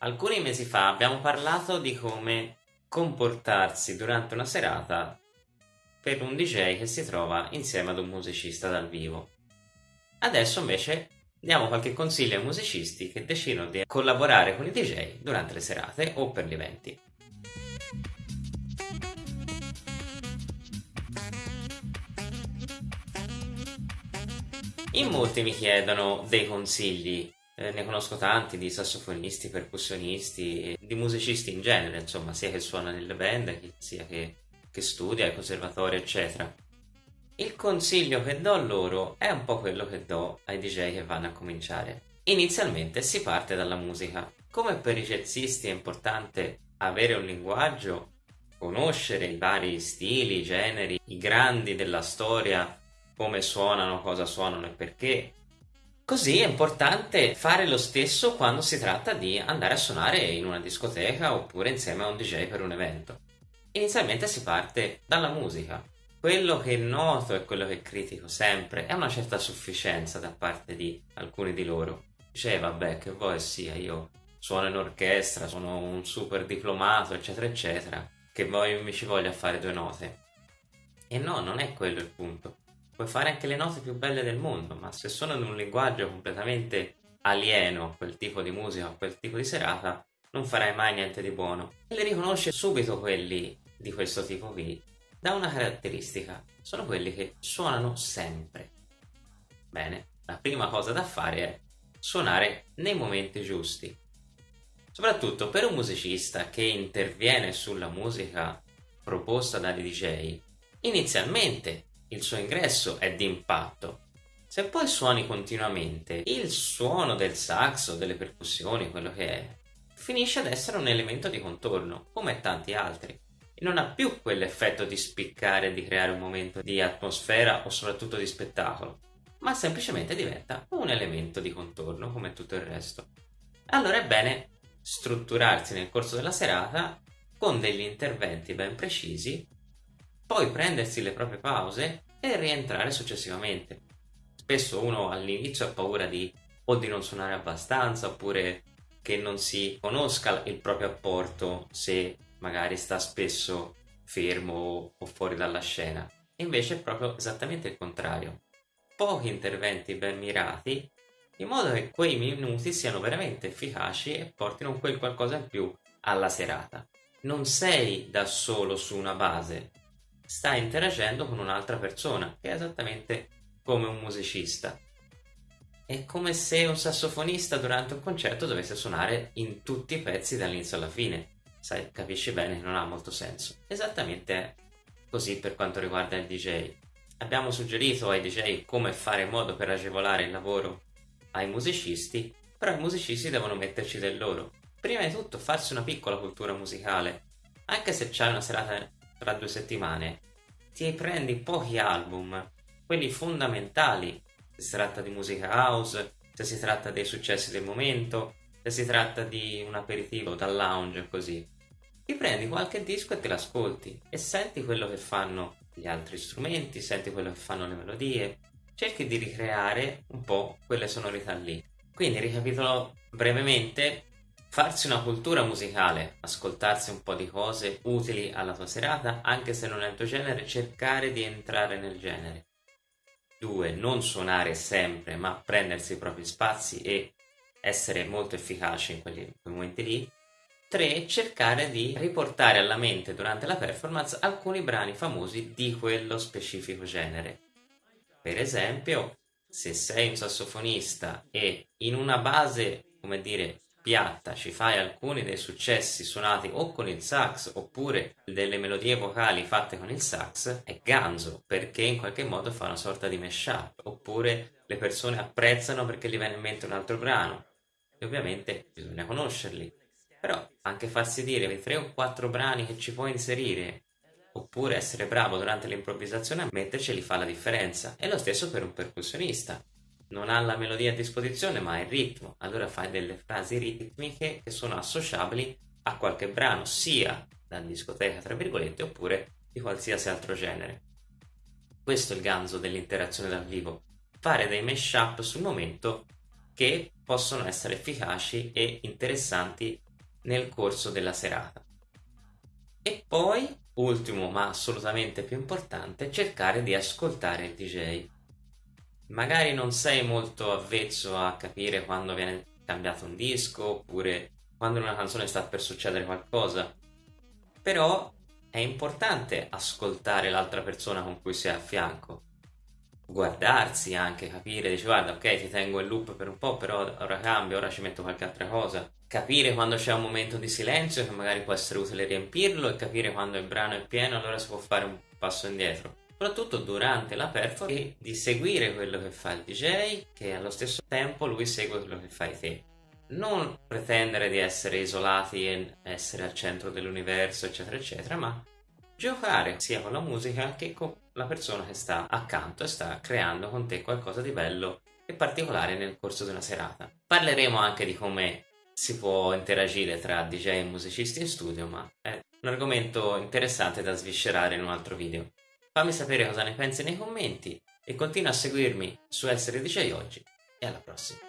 Alcuni mesi fa abbiamo parlato di come comportarsi durante una serata per un DJ che si trova insieme ad un musicista dal vivo. Adesso invece diamo qualche consiglio ai musicisti che decidono di collaborare con i DJ durante le serate o per gli eventi. In molti mi chiedono dei consigli eh, ne conosco tanti di sassofonisti, percussionisti, di musicisti in genere, insomma, sia che suona nelle band, sia che, che studia ai conservatori, eccetera. Il consiglio che do loro è un po' quello che do ai DJ che vanno a cominciare. Inizialmente si parte dalla musica. Come per i jazzisti è importante avere un linguaggio, conoscere i vari stili, generi, i grandi della storia, come suonano, cosa suonano e perché, Così è importante fare lo stesso quando si tratta di andare a suonare in una discoteca oppure insieme a un DJ per un evento. Inizialmente si parte dalla musica. Quello che noto e quello che critico sempre è una certa sufficienza da parte di alcuni di loro. Dice, vabbè, che vuoi sia, io suono in orchestra, sono un super diplomato, eccetera, eccetera, che voi mi ci voglia fare due note. E no, non è quello il punto puoi fare anche le note più belle del mondo, ma se sono in un linguaggio completamente alieno a quel tipo di musica, a quel tipo di serata, non farai mai niente di buono. E le riconosce subito quelli di questo tipo qui da una caratteristica, sono quelli che suonano sempre. Bene, la prima cosa da fare è suonare nei momenti giusti. Soprattutto per un musicista che interviene sulla musica proposta dai DJ, inizialmente il suo ingresso è d'impatto. Se poi suoni continuamente, il suono del sax o delle percussioni, quello che è, finisce ad essere un elemento di contorno, come tanti altri, e non ha più quell'effetto di spiccare di creare un momento di atmosfera o soprattutto di spettacolo, ma semplicemente diventa un elemento di contorno come tutto il resto. Allora è bene strutturarsi nel corso della serata con degli interventi ben precisi poi prendersi le proprie pause e rientrare successivamente. Spesso uno all'inizio ha paura di o di non suonare abbastanza oppure che non si conosca il proprio apporto se magari sta spesso fermo o fuori dalla scena. Invece è proprio esattamente il contrario. Pochi interventi ben mirati in modo che quei minuti siano veramente efficaci e portino quel qualcosa in più alla serata. Non sei da solo su una base, sta interagendo con un'altra persona, che è esattamente come un musicista. È come se un sassofonista durante un concerto dovesse suonare in tutti i pezzi dall'inizio alla fine. Sai, capisci bene non ha molto senso. Esattamente così per quanto riguarda il DJ. Abbiamo suggerito ai DJ come fare in modo per agevolare il lavoro ai musicisti, però i musicisti devono metterci del loro. Prima di tutto farsi una piccola cultura musicale, anche se c'è una serata tra due settimane, ti prendi pochi album, quelli fondamentali, se si tratta di musica house, se si tratta dei successi del momento, se si tratta di un aperitivo dal lounge così. Ti prendi qualche disco e te l'ascolti e senti quello che fanno gli altri strumenti, senti quello che fanno le melodie, cerchi di ricreare un po' quelle sonorità lì. Quindi ricapitolo brevemente, Farsi una cultura musicale, ascoltarsi un po' di cose utili alla tua serata, anche se non è il tuo genere, cercare di entrare nel genere. 2. Non suonare sempre, ma prendersi i propri spazi e essere molto efficaci in quei momenti lì. 3. Cercare di riportare alla mente durante la performance alcuni brani famosi di quello specifico genere. Per esempio, se sei un sassofonista e in una base, come dire, piatta ci fai alcuni dei successi suonati o con il sax oppure delle melodie vocali fatte con il sax è ganzo perché in qualche modo fa una sorta di mashup oppure le persone apprezzano perché gli viene in mente un altro brano e ovviamente bisogna conoscerli. Però anche farsi dire tre o quattro brani che ci puoi inserire oppure essere bravo durante l'improvvisazione a metterceli fa la differenza. E lo stesso per un percussionista non ha la melodia a disposizione ma ha il ritmo, allora fai delle frasi ritmiche che sono associabili a qualche brano, sia da discoteca tra virgolette oppure di qualsiasi altro genere. Questo è il ganzo dell'interazione dal vivo, fare dei mashup sul momento che possono essere efficaci e interessanti nel corso della serata. E poi, ultimo ma assolutamente più importante, cercare di ascoltare il DJ. Magari non sei molto avvezzo a capire quando viene cambiato un disco oppure quando in una canzone sta per succedere qualcosa, però è importante ascoltare l'altra persona con cui è a fianco. Guardarsi anche, capire, dice guarda ok ti tengo in loop per un po' però ora cambio, ora ci metto qualche altra cosa. Capire quando c'è un momento di silenzio che magari può essere utile riempirlo e capire quando il brano è pieno allora si può fare un passo indietro soprattutto durante la performance e di seguire quello che fa il DJ che allo stesso tempo lui segue quello che fai te non pretendere di essere isolati e essere al centro dell'universo eccetera eccetera ma giocare sia con la musica che con la persona che sta accanto e sta creando con te qualcosa di bello e particolare nel corso di una serata. Parleremo anche di come si può interagire tra DJ e musicisti in studio, ma è un argomento interessante da sviscerare in un altro video. Fammi sapere cosa ne pensi nei commenti e continua a seguirmi su Essere DJ Oggi e alla prossima.